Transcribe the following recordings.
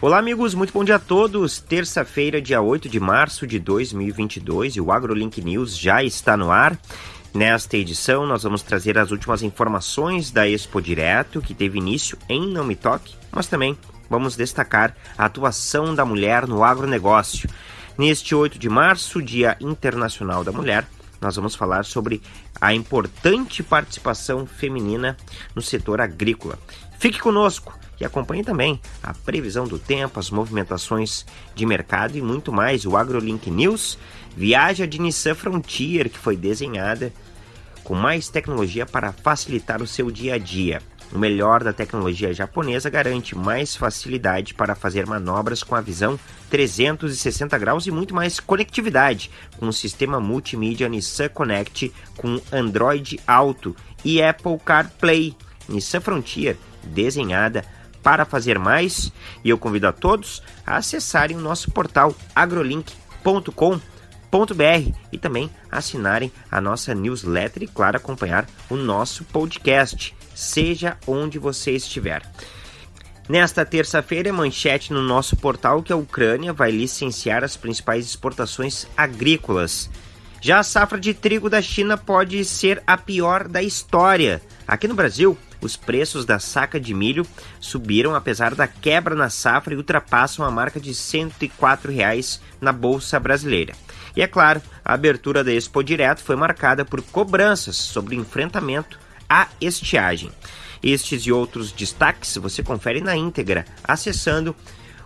Olá, amigos, muito bom dia a todos. Terça-feira, dia 8 de março de 2022 e o AgroLink News já está no ar. Nesta edição, nós vamos trazer as últimas informações da Expo Direto, que teve início em Não Me Toque, mas também vamos destacar a atuação da mulher no agronegócio. Neste 8 de março, Dia Internacional da Mulher, nós vamos falar sobre a importante participação feminina no setor agrícola. Fique conosco! e acompanhe também a previsão do tempo, as movimentações de mercado e muito mais. O AgroLink News viaja de Nissan Frontier, que foi desenhada com mais tecnologia para facilitar o seu dia a dia. O melhor da tecnologia japonesa garante mais facilidade para fazer manobras com a visão 360 graus e muito mais conectividade com o sistema multimídia Nissan Connect com Android Auto e Apple CarPlay. Nissan Frontier, desenhada para fazer mais, e eu convido a todos a acessarem o nosso portal agrolink.com.br e também assinarem a nossa newsletter e, claro, acompanhar o nosso podcast, seja onde você estiver. Nesta terça-feira, manchete no nosso portal que a Ucrânia vai licenciar as principais exportações agrícolas. Já a safra de trigo da China pode ser a pior da história. Aqui no Brasil, os preços da saca de milho subiram apesar da quebra na safra e ultrapassam a marca de 104 reais na bolsa brasileira. E é claro, a abertura da Expo Direto foi marcada por cobranças sobre enfrentamento à estiagem. Estes e outros destaques você confere na íntegra acessando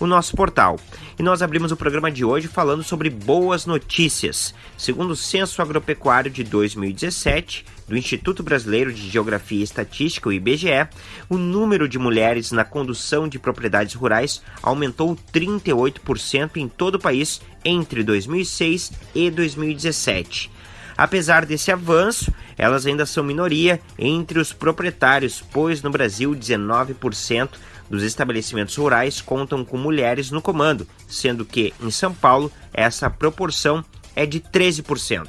o nosso portal. E nós abrimos o programa de hoje falando sobre boas notícias. Segundo o Censo Agropecuário de 2017, do Instituto Brasileiro de Geografia e Estatística, o IBGE, o número de mulheres na condução de propriedades rurais aumentou 38% em todo o país entre 2006 e 2017. Apesar desse avanço, elas ainda são minoria entre os proprietários, pois no Brasil 19% dos estabelecimentos rurais contam com mulheres no comando, sendo que em São Paulo essa proporção é de 13%.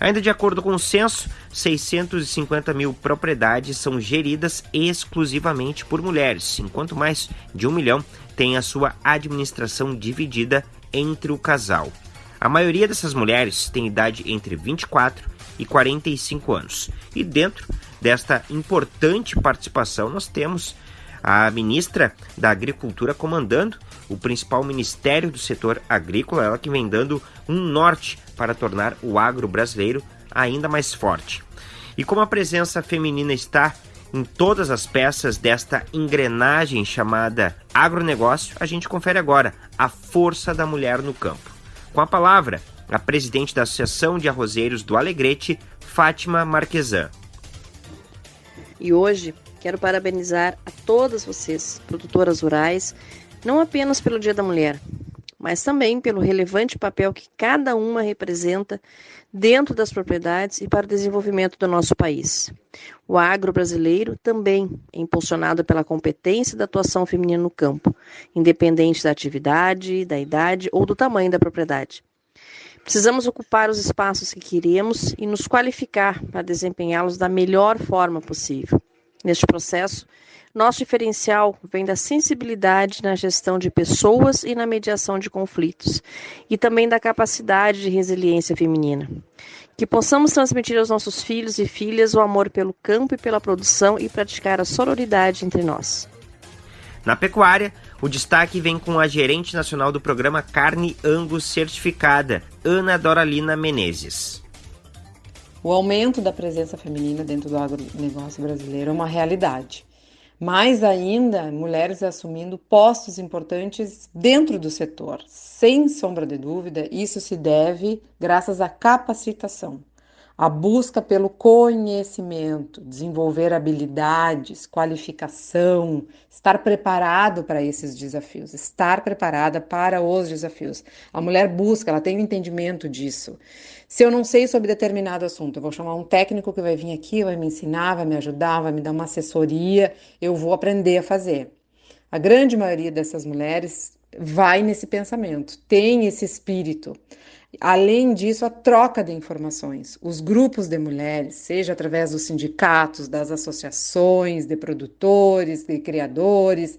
Ainda de acordo com o censo, 650 mil propriedades são geridas exclusivamente por mulheres, enquanto mais de um milhão têm a sua administração dividida entre o casal. A maioria dessas mulheres tem idade entre 24 e 45 anos. E dentro desta importante participação, nós temos a ministra da Agricultura comandando o principal ministério do setor agrícola, ela que vem dando um norte para tornar o agro brasileiro ainda mais forte. E como a presença feminina está em todas as peças desta engrenagem chamada agronegócio, a gente confere agora a força da mulher no campo. Com a palavra, a presidente da Associação de Arrozeiros do Alegrete, Fátima Marquesan. E hoje quero parabenizar a todas vocês, produtoras rurais, não apenas pelo Dia da Mulher, mas também pelo relevante papel que cada uma representa dentro das propriedades e para o desenvolvimento do nosso país. O agro brasileiro também é impulsionado pela competência da atuação feminina no campo, independente da atividade, da idade ou do tamanho da propriedade. Precisamos ocupar os espaços que queremos e nos qualificar para desempenhá-los da melhor forma possível. Neste processo, nosso diferencial vem da sensibilidade na gestão de pessoas e na mediação de conflitos, e também da capacidade de resiliência feminina. Que possamos transmitir aos nossos filhos e filhas o amor pelo campo e pela produção e praticar a sororidade entre nós. Na pecuária, o destaque vem com a gerente nacional do programa Carne Angus Certificada, Ana Doralina Menezes. O aumento da presença feminina dentro do agronegócio brasileiro é uma realidade. Mais ainda, mulheres assumindo postos importantes dentro do setor. Sem sombra de dúvida, isso se deve graças à capacitação a busca pelo conhecimento, desenvolver habilidades, qualificação, estar preparado para esses desafios, estar preparada para os desafios. A mulher busca, ela tem o um entendimento disso. Se eu não sei sobre determinado assunto, eu vou chamar um técnico que vai vir aqui, vai me ensinar, vai me ajudar, vai me dar uma assessoria, eu vou aprender a fazer. A grande maioria dessas mulheres vai nesse pensamento, tem esse espírito. Além disso, a troca de informações. Os grupos de mulheres, seja através dos sindicatos, das associações de produtores, de criadores,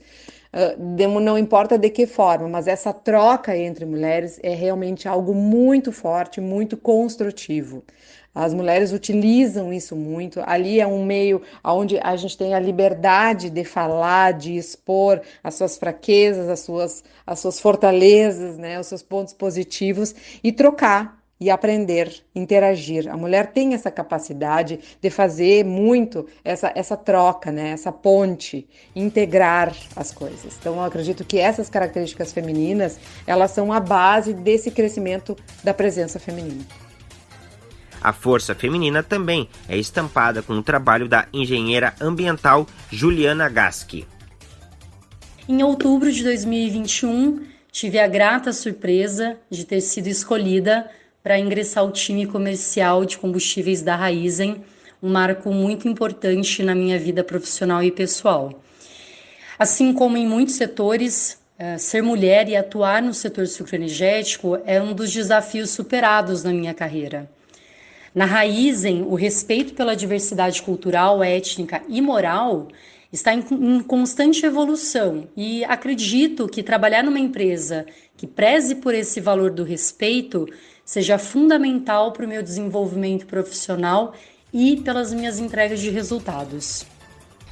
não importa de que forma, mas essa troca entre mulheres é realmente algo muito forte, muito construtivo. As mulheres utilizam isso muito. Ali é um meio onde a gente tem a liberdade de falar, de expor as suas fraquezas, as suas, as suas fortalezas, né, os seus pontos positivos e trocar e aprender, interagir. A mulher tem essa capacidade de fazer muito essa, essa troca, né? essa ponte, integrar as coisas. Então, eu acredito que essas características femininas, elas são a base desse crescimento da presença feminina. A força feminina também é estampada com o trabalho da engenheira ambiental Juliana Gaschi. Em outubro de 2021, tive a grata surpresa de ter sido escolhida para ingressar ao time comercial de combustíveis da Raizen, um marco muito importante na minha vida profissional e pessoal. Assim como em muitos setores, eh, ser mulher e atuar no setor sucroenergético é um dos desafios superados na minha carreira. Na Raizen, o respeito pela diversidade cultural, étnica e moral está em, em, constante evolução e acredito que trabalhar numa empresa que preze por esse valor do respeito seja fundamental para o meu desenvolvimento profissional e pelas minhas entregas de resultados.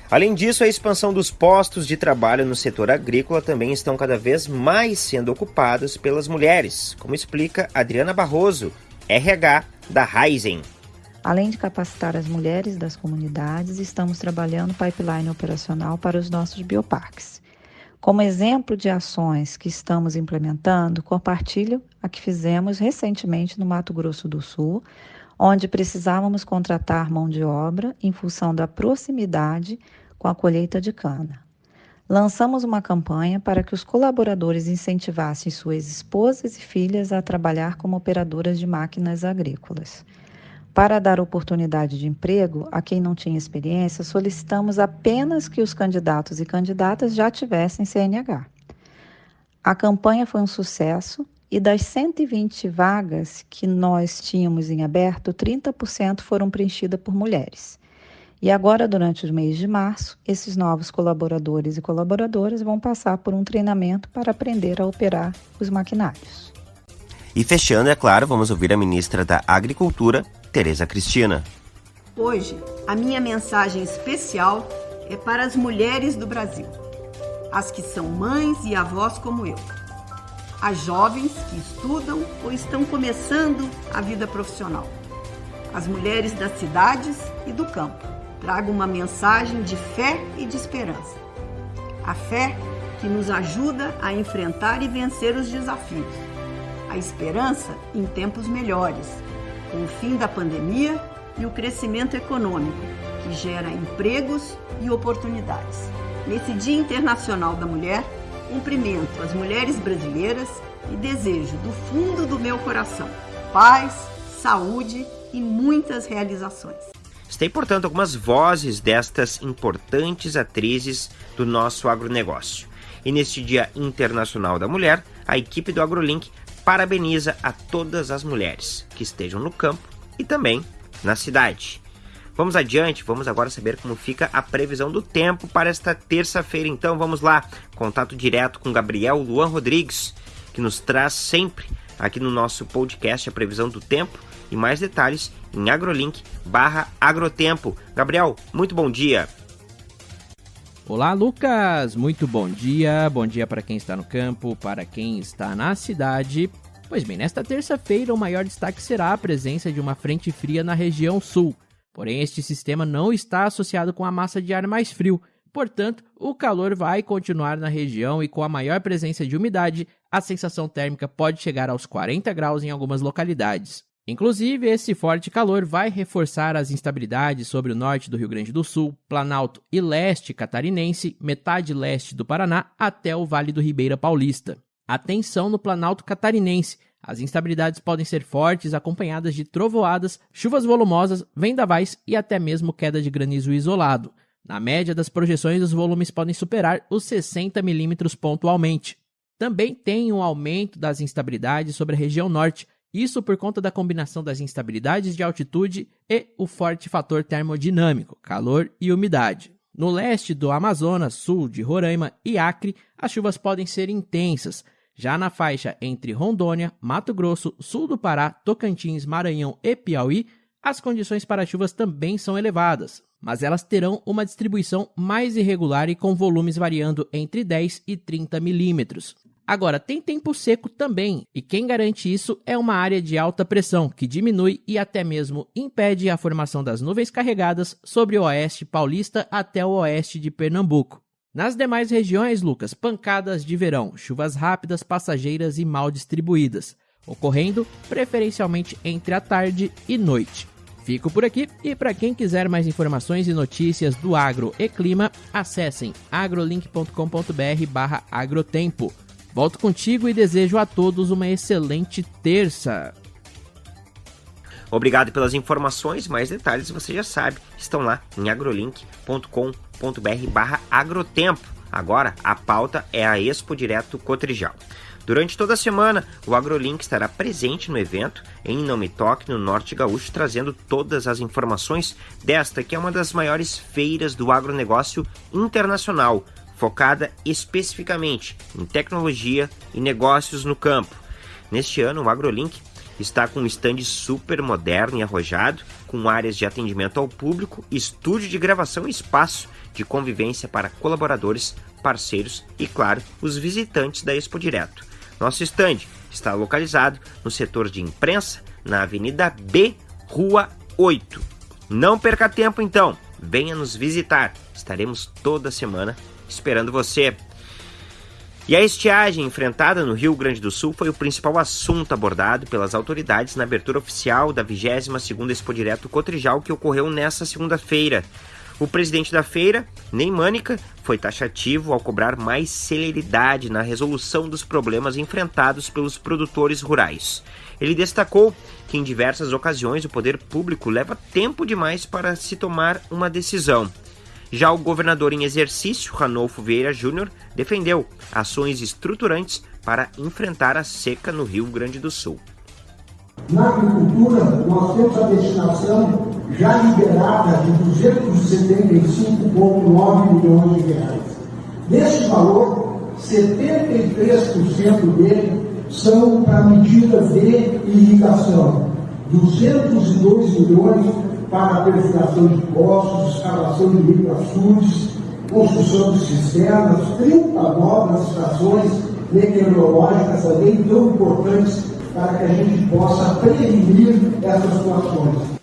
Além disso, a expansão dos postos de trabalho no setor agrícola também estão cada vez mais sendo ocupados pelas mulheres, como explica Adriana Barroso, RH da Raizen. Além de capacitar as mulheres das comunidades, estamos trabalhando pipeline operacional para os nossos bioparques. Como exemplo de ações que estamos implementando, compartilho a que fizemos recentemente no Mato Grosso do Sul, onde precisávamos contratar mão de obra em função da proximidade com a colheita de cana. Lançamos uma campanha para que os colaboradores incentivassem suas esposas e filhas a trabalhar como operadoras de máquinas agrícolas. Para dar oportunidade de emprego a quem não tinha experiência, solicitamos apenas que os candidatos e candidatas já tivessem CNH. A campanha foi um sucesso e das 120 vagas que nós tínhamos em aberto, 30% foram preenchidas por mulheres. E agora, durante o mês de março, esses novos colaboradores e colaboradoras vão passar por um treinamento para aprender a operar os maquinários. E fechando, é claro, vamos ouvir a ministra da Agricultura, Tereza Cristina. Hoje, a minha mensagem especial é para as mulheres do Brasil, as que são mães e avós como eu, as jovens que estudam ou estão começando a vida profissional, as mulheres das cidades e do campo trago uma mensagem de fé e de esperança. A fé que nos ajuda a enfrentar e vencer os desafios. A esperança em tempos melhores, com o fim da pandemia e o crescimento econômico, que gera empregos e oportunidades. Nesse Dia Internacional da Mulher, cumprimento as mulheres brasileiras e desejo do fundo do meu coração paz, saúde e muitas realizações. Tem, portanto, algumas vozes destas importantes atrizes do nosso agronegócio. E neste Dia Internacional da Mulher, a equipe do AgroLink parabeniza a todas as mulheres que estejam no campo e também na cidade. Vamos adiante, vamos agora saber como fica a previsão do tempo para esta terça-feira. Então vamos lá, contato direto com Gabriel Luan Rodrigues, que nos traz sempre aqui no nosso podcast a previsão do tempo e mais detalhes em agrolink barra agrotempo. Gabriel, muito bom dia. Olá, Lucas! Muito bom dia. Bom dia para quem está no campo, para quem está na cidade. Pois bem, nesta terça-feira, o maior destaque será a presença de uma frente fria na região sul. Porém, este sistema não está associado com a massa de ar mais frio. Portanto, o calor vai continuar na região e com a maior presença de umidade, a sensação térmica pode chegar aos 40 graus em algumas localidades. Inclusive, esse forte calor vai reforçar as instabilidades sobre o norte do Rio Grande do Sul, Planalto e leste catarinense, metade leste do Paraná até o Vale do Ribeira Paulista. Atenção no Planalto catarinense. As instabilidades podem ser fortes, acompanhadas de trovoadas, chuvas volumosas, vendavais e até mesmo queda de granizo isolado. Na média das projeções, os volumes podem superar os 60 milímetros pontualmente. Também tem um aumento das instabilidades sobre a região norte, isso por conta da combinação das instabilidades de altitude e o forte fator termodinâmico, calor e umidade. No leste do Amazonas, sul de Roraima e Acre, as chuvas podem ser intensas. Já na faixa entre Rondônia, Mato Grosso, sul do Pará, Tocantins, Maranhão e Piauí, as condições para chuvas também são elevadas, mas elas terão uma distribuição mais irregular e com volumes variando entre 10 e 30 milímetros. Agora, tem tempo seco também, e quem garante isso é uma área de alta pressão, que diminui e até mesmo impede a formação das nuvens carregadas sobre o oeste paulista até o oeste de Pernambuco. Nas demais regiões, Lucas, pancadas de verão, chuvas rápidas, passageiras e mal distribuídas, ocorrendo preferencialmente entre a tarde e noite. Fico por aqui e para quem quiser mais informações e notícias do agro e clima, acessem agrolink.com.br/agrotempo. Volto contigo e desejo a todos uma excelente terça. Obrigado pelas informações, mais detalhes você já sabe, estão lá em agrolink.com.br barra agrotempo. Agora, a pauta é a Expo Direto Cotrijal. Durante toda a semana, o AgroLink estará presente no evento em Não Me Toque, no Norte Gaúcho, trazendo todas as informações desta, que é uma das maiores feiras do agronegócio internacional, focada especificamente em tecnologia e negócios no campo. Neste ano, o AgroLink está com um stand super moderno e arrojado, com áreas de atendimento ao público, estúdio de gravação e espaço de convivência para colaboradores, parceiros e, claro, os visitantes da Expo Direto. Nosso stand está localizado no setor de imprensa, na Avenida B, Rua 8. Não perca tempo então, venha nos visitar. Estaremos toda semana esperando você. E a estiagem enfrentada no Rio Grande do Sul foi o principal assunto abordado pelas autoridades na abertura oficial da 22ª Expo Direto Cotrijal que ocorreu nesta segunda-feira. O presidente da feira, Ney Mânica, foi taxativo ao cobrar mais celeridade na resolução dos problemas enfrentados pelos produtores rurais. Ele destacou que em diversas ocasiões o poder público leva tempo demais para se tomar uma decisão. Já o governador em exercício, Ranolfo Vieira Júnior, defendeu ações estruturantes para enfrentar a seca no Rio Grande do Sul. Na agricultura, nós temos a destinação já liberada de 275,9 milhões de reais. Desse valor, 73% dele são para medidas de irrigação, 202 milhões para a perfuração de poços, escavação de microaçudes, construção de cisternas, 30 novas estações meteorológicas também tão importantes para que a gente possa prevenir essas situações.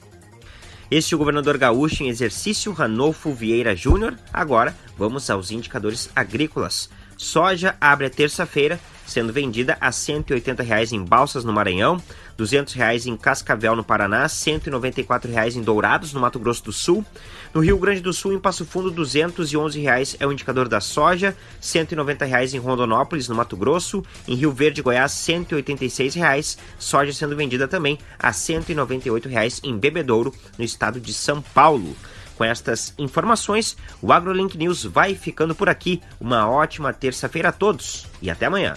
Este é o governador gaúcho em exercício, Ranolfo Vieira Júnior. Agora, vamos aos indicadores agrícolas. Soja abre a terça-feira sendo vendida a 180 reais em Balsas, no Maranhão, 200 reais em Cascavel, no Paraná, 194 reais em Dourados, no Mato Grosso do Sul. No Rio Grande do Sul, em Passo Fundo, 211 reais é o indicador da soja, 190 reais em Rondonópolis, no Mato Grosso. Em Rio Verde, Goiás, 186 reais. Soja sendo vendida também a 198 reais em Bebedouro, no estado de São Paulo. Com estas informações, o AgroLink News vai ficando por aqui. Uma ótima terça-feira a todos e até amanhã.